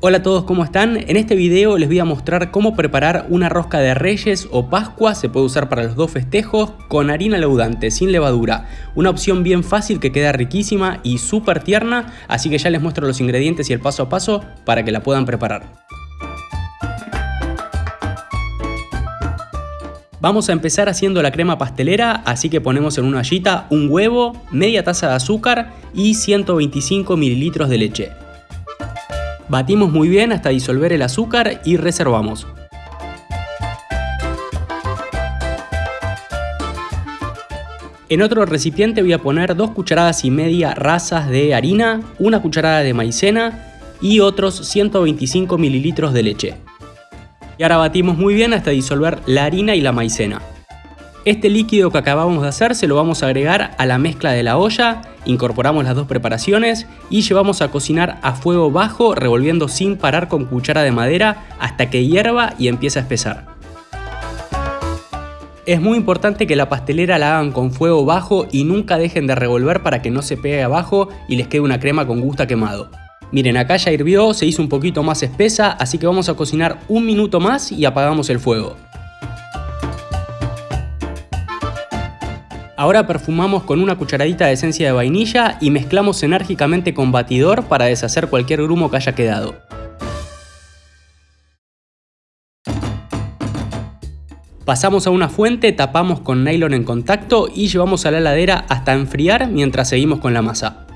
Hola a todos, ¿cómo están? En este video les voy a mostrar cómo preparar una rosca de reyes o pascua, se puede usar para los dos festejos, con harina leudante, sin levadura. Una opción bien fácil que queda riquísima y súper tierna, así que ya les muestro los ingredientes y el paso a paso para que la puedan preparar. Vamos a empezar haciendo la crema pastelera, así que ponemos en una ollita un huevo, media taza de azúcar y 125 mililitros de leche. Batimos muy bien hasta disolver el azúcar y reservamos. En otro recipiente voy a poner dos cucharadas y media rasas de harina, una cucharada de maicena y otros 125 mililitros de leche. Y ahora batimos muy bien hasta disolver la harina y la maicena. Este líquido que acabamos de hacer se lo vamos a agregar a la mezcla de la olla, incorporamos las dos preparaciones y llevamos a cocinar a fuego bajo revolviendo sin parar con cuchara de madera hasta que hierva y empiece a espesar. Es muy importante que la pastelera la hagan con fuego bajo y nunca dejen de revolver para que no se pegue abajo y les quede una crema con gusto quemado. Miren, acá ya hirvió, se hizo un poquito más espesa, así que vamos a cocinar un minuto más y apagamos el fuego. Ahora perfumamos con una cucharadita de esencia de vainilla y mezclamos enérgicamente con batidor para deshacer cualquier grumo que haya quedado. Pasamos a una fuente, tapamos con nylon en contacto y llevamos a la heladera hasta enfriar mientras seguimos con la masa.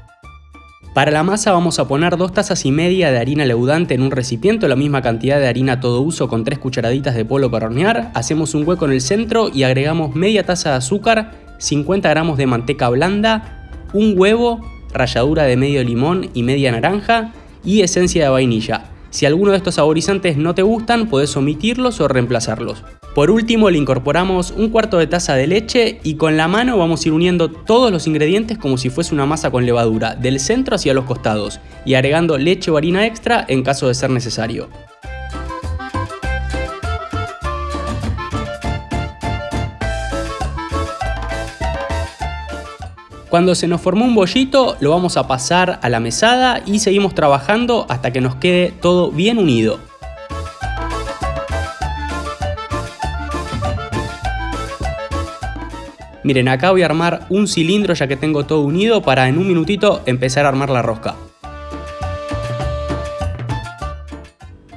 Para la masa vamos a poner dos tazas y media de harina leudante en un recipiente, la misma cantidad de harina todo uso con tres cucharaditas de polvo para hornear. Hacemos un hueco en el centro y agregamos media taza de azúcar 50 gramos de manteca blanda, un huevo, ralladura de medio limón y media naranja y esencia de vainilla. Si alguno de estos saborizantes no te gustan, puedes omitirlos o reemplazarlos. Por último le incorporamos un cuarto de taza de leche y con la mano vamos a ir uniendo todos los ingredientes como si fuese una masa con levadura, del centro hacia los costados, y agregando leche o harina extra en caso de ser necesario. Cuando se nos formó un bollito lo vamos a pasar a la mesada y seguimos trabajando hasta que nos quede todo bien unido. Miren, acá voy a armar un cilindro ya que tengo todo unido para en un minutito empezar a armar la rosca.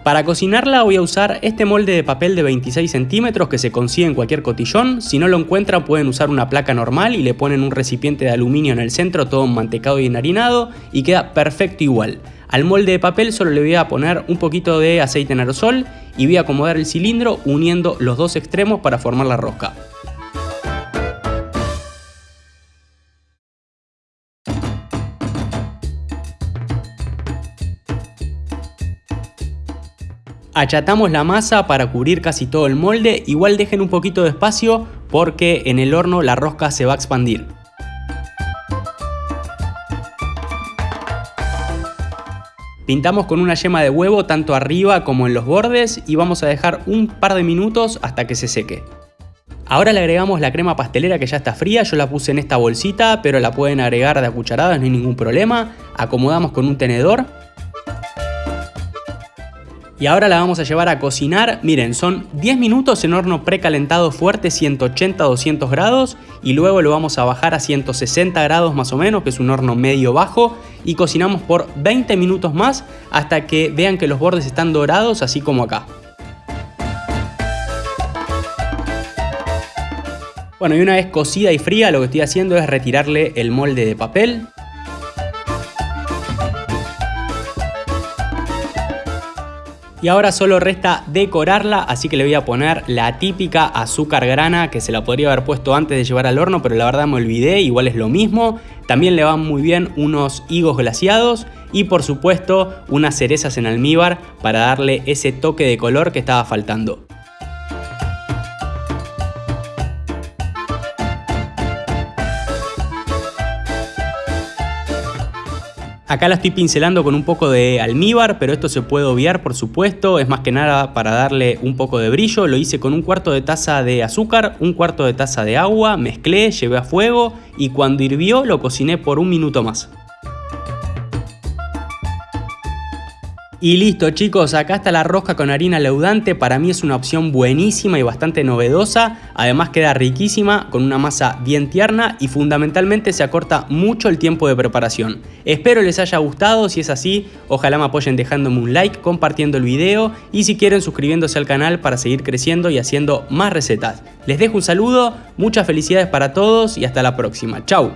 Para cocinarla voy a usar este molde de papel de 26 centímetros que se consigue en cualquier cotillón. Si no lo encuentran pueden usar una placa normal y le ponen un recipiente de aluminio en el centro todo mantecado y enharinado y queda perfecto igual. Al molde de papel solo le voy a poner un poquito de aceite en aerosol y voy a acomodar el cilindro uniendo los dos extremos para formar la rosca. Achatamos la masa para cubrir casi todo el molde, igual dejen un poquito de espacio porque en el horno la rosca se va a expandir. Pintamos con una yema de huevo tanto arriba como en los bordes y vamos a dejar un par de minutos hasta que se seque. Ahora le agregamos la crema pastelera que ya está fría, yo la puse en esta bolsita pero la pueden agregar de a cucharadas, no hay ningún problema. Acomodamos con un tenedor y ahora la vamos a llevar a cocinar, miren, son 10 minutos en horno precalentado fuerte 180-200 grados. Y luego lo vamos a bajar a 160 grados más o menos, que es un horno medio bajo. Y cocinamos por 20 minutos más hasta que vean que los bordes están dorados así como acá. Bueno y una vez cocida y fría lo que estoy haciendo es retirarle el molde de papel Y ahora solo resta decorarla, así que le voy a poner la típica azúcar grana que se la podría haber puesto antes de llevar al horno, pero la verdad me olvidé, igual es lo mismo. También le van muy bien unos higos glaciados y por supuesto unas cerezas en almíbar para darle ese toque de color que estaba faltando. Acá la estoy pincelando con un poco de almíbar, pero esto se puede obviar por supuesto, es más que nada para darle un poco de brillo. Lo hice con un cuarto de taza de azúcar, un cuarto de taza de agua, mezclé, llevé a fuego y cuando hirvió lo cociné por un minuto más. Y listo chicos, acá está la rosca con harina leudante, para mí es una opción buenísima y bastante novedosa, además queda riquísima, con una masa bien tierna y fundamentalmente se acorta mucho el tiempo de preparación. Espero les haya gustado, si es así, ojalá me apoyen dejándome un like, compartiendo el video y si quieren suscribiéndose al canal para seguir creciendo y haciendo más recetas. Les dejo un saludo, muchas felicidades para todos y hasta la próxima, chau.